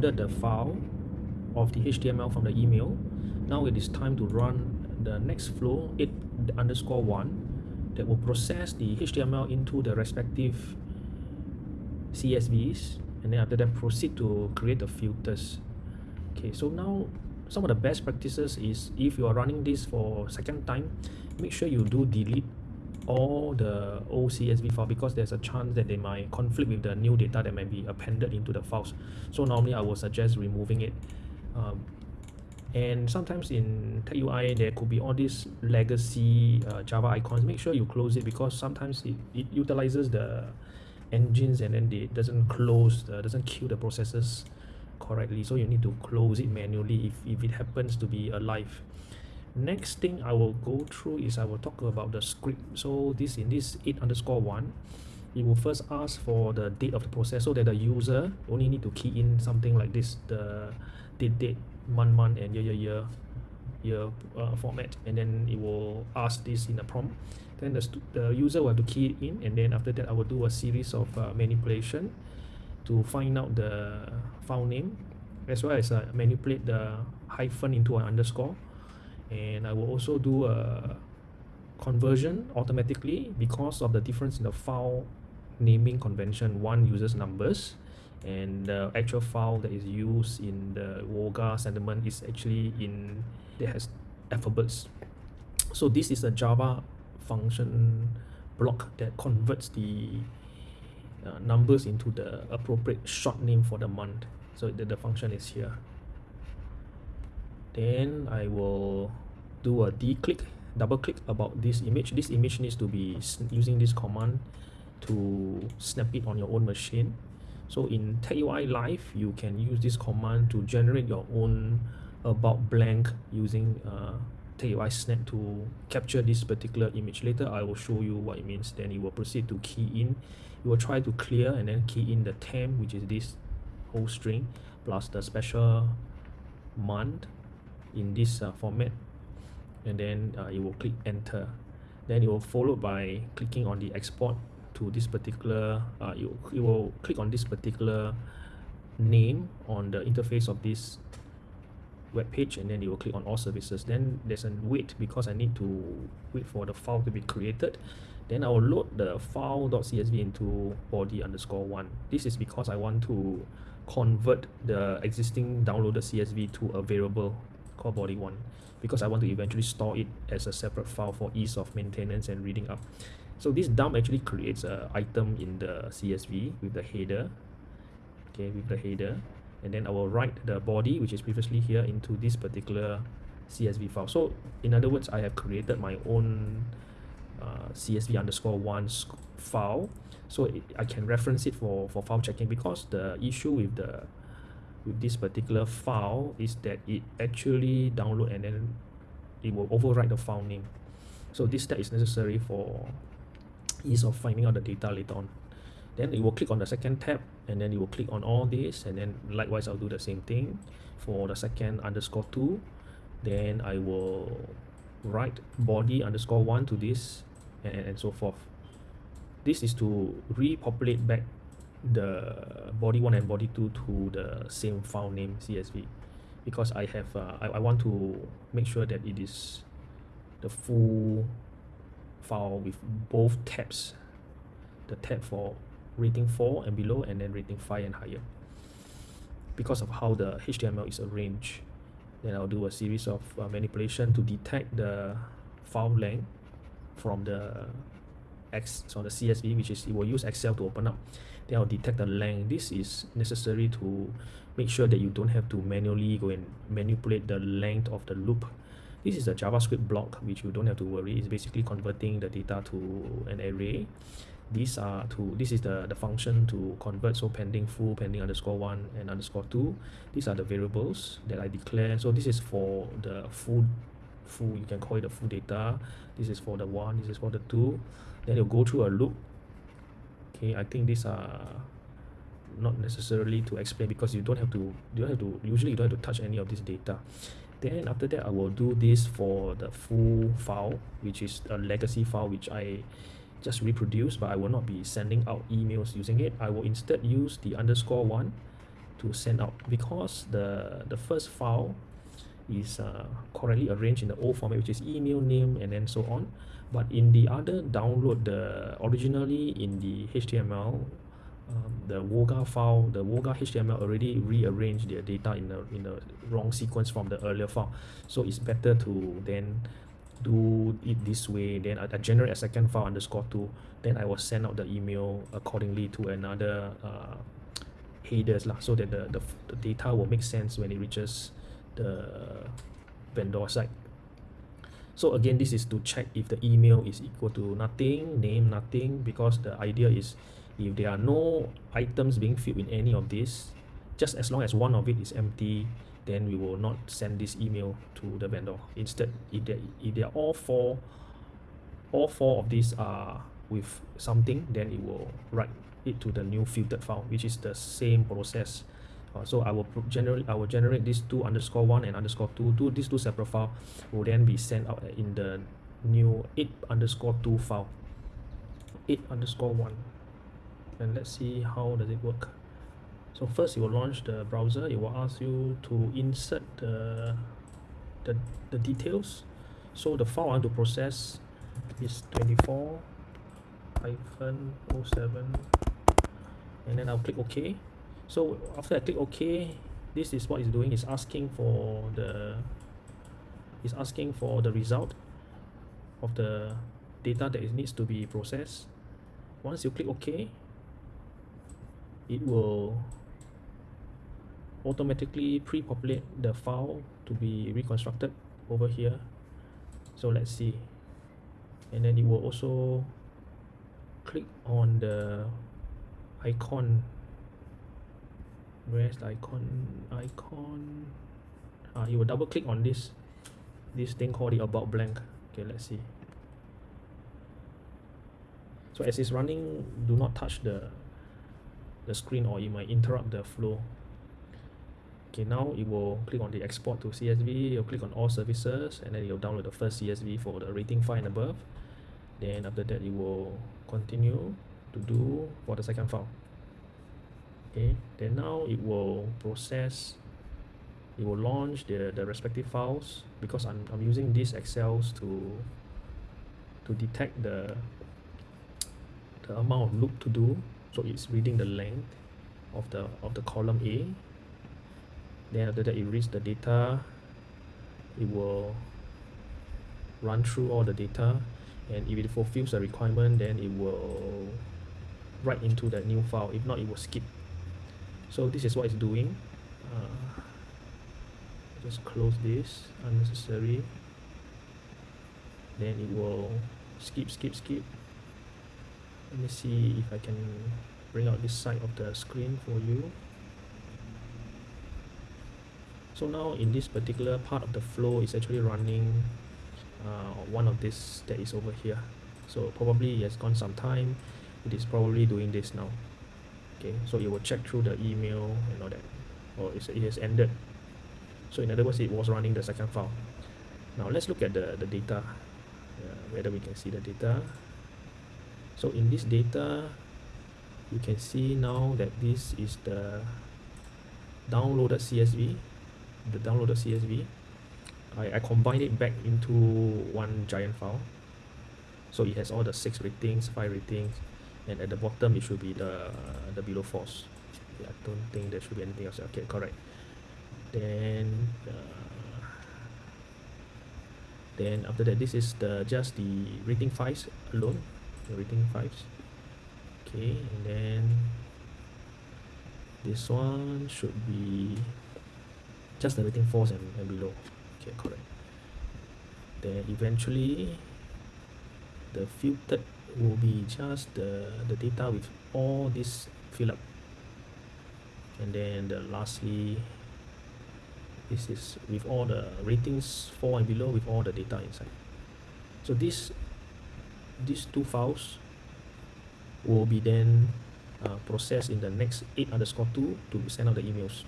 the file of the HTML from the email. Now it is time to run the next flow it underscore 1 that will process the HTML into the respective CSVs and then after that proceed to create the filters. Okay, so now some of the best practices is if you are running this for second time, make sure you do delete all the old CSV file because there's a chance that they might conflict with the new data that might be appended into the files. So normally I would suggest removing it. Um, and sometimes in TagUI there could be all these legacy uh, Java icons. Make sure you close it because sometimes it, it utilizes the engines and then it doesn't close, uh, doesn't kill the processes correctly. So you need to close it manually if, if it happens to be alive next thing I will go through is I will talk about the script. So this in this 8 underscore 1 it will first ask for the date of the process so that the user only need to key in something like this the date date month month and year year year year uh, format. And then it will ask this in a prompt. Then the, the user will have to key it in. And then after that I will do a series of uh, manipulation to find out the file name as well as uh, manipulate the hyphen into an underscore and I will also do a conversion automatically because of the difference in the file naming convention. One uses numbers and the actual file that is used in the Wogger sentiment is actually in it has alphabets. So this is a Java function block that converts the uh, numbers into the appropriate short name for the month. So the, the function is here then I will do a d-click double click about this image. This image needs to be using this command to snap it on your own machine. So in TagUI Live you can use this command to generate your own about blank using uh, TagUI Snap to capture this particular image. Later I will show you what it means. Then you will proceed to key in. You will try to clear and then key in the temp which is this whole string plus the special month in this uh, format. And then uh, you will click enter. Then it will followed by clicking on the export to this particular uh, you, you will click on this particular name on the interface of this web page and then you will click on all services. Then there's a wait because I need to wait for the file to be created. Then I will load the file.csv into body underscore one. This is because I want to convert the existing downloaded CSV to a variable called body one because I want to eventually store it as a separate file for ease of maintenance and reading up. So this dump actually creates a item in the CSV with the header okay with the header. And then I will write the body which is previously here into this particular CSV file. So in other words I have created my own uh, CSV underscore one file. So it, I can reference it for for file checking because the issue with the with this particular file is that it actually download and then it will overwrite the file name. So this step is necessary for ease of finding out the data later on. Then it will click on the second tab and then it will click on all this and then likewise I'll do the same thing. For the second underscore 2 then I will write body underscore 1 to this and, and so forth. This is to repopulate back the body 1 and body 2 to the same file name CSV because I have uh, I, I want to make sure that it is the full file with both tabs. The tab for rating 4 and below and then rating 5 and higher. Because of how the HTML is arranged then I'll do a series of uh, manipulation to detect the file length from the X so the CSV which is it will use Excel to open up then I'll detect the length. This is necessary to make sure that you don't have to manually go and manipulate the length of the loop. This is a JavaScript block which you don't have to worry. It's basically converting the data to an array. These are to this is the the function to convert. So pending full pending underscore one and underscore two these are the variables that I declare. So this is for the full full you can call it the full data. This is for the one this is for the two. Then you'll go through a loop okay I think these are not necessarily to explain because you don't have to you don't have to usually you don't have to touch any of this data. Then after that I will do this for the full file which is a legacy file which I just reproduce but I will not be sending out emails using it. I will instead use the underscore one to send out because the the first file is uh, correctly arranged in the old format which is email name and then so on but in the other download the originally in the HTML um, the Woga file the Woga HTML already rearranged their data in the in the wrong sequence from the earlier file. So it's better to then do it this way then I, I generate a second file underscore two then I will send out the email accordingly to another uh, headers lah. So that the, the, the data will make sense when it reaches the vendor side so again this is to check if the email is equal to nothing name nothing because the idea is if there are no items being filled in any of this just as long as one of it is empty then we will not send this email to the vendor. Instead if they if they are all four all four of these are with something then it will write it to the new filtered file which is the same process uh, so I will generate I will generate these two underscore one and underscore two. Two these two separate file will then be sent out in the new eight underscore two file. Eight underscore one. And let's see how does it work. So first you will launch the browser. It will ask you to insert the the, the details. So the file I want to process is 24 hyphen 07 and then I'll click OK so after I click OK this is what it's doing. It's asking for the it's asking for the result of the data that it needs to be processed. Once you click OK it will automatically pre-populate the file to be reconstructed over here. So let's see. And then it will also click on the icon where's the icon icon. Uh, you will double click on this this thing called the about blank. Okay let's see. So as it's running do not touch the the screen or it might interrupt the flow. Okay now it will click on the export to CSV you'll click on all services and then you'll download the first CSV for the rating file and above. Then after that you will continue to do for the second file okay then now it will process it will launch the the respective files because I'm, I'm using these excels to to detect the the amount of loop to do. So it's reading the length of the of the column A. Then after that it reads the data. It will run through all the data. And if it fulfills the requirement then it will write into the new file. If not it will skip so this is what it's doing. Uh, just close this unnecessary. Then it will skip skip skip. Let me see if I can bring out this side of the screen for you. So now in this particular part of the flow is actually running uh, one of this that is over here. So probably it has gone some time. It is probably doing this now okay so it will check through the email and all that. Or it has ended. So in other words it was running the second file. Now let's look at the the data. Uh, whether we can see the data. So in this data you can see now that this is the downloaded CSV the downloaded CSV I, I combine it back into one giant file. So it has all the six ratings five ratings and at the bottom it should be the the below false I don't think there should be anything else. Okay correct. Then uh, then after that this is the just the rating files alone. The rating files okay and then this one should be just the rating false and, and below. Okay correct. Then eventually the filtered will be just the the data with all this fill up and then the lastly this is with all the ratings 4 and below with all the data inside. So this these two files will be then uh, processed in the next 8 underscore 2 to send out the emails